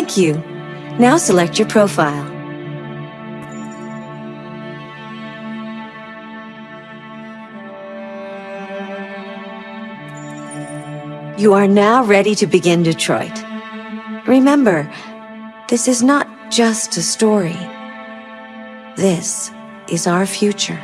Thank you. Now select your profile. You are now ready to begin Detroit. Remember, this is not just a story. This is our future.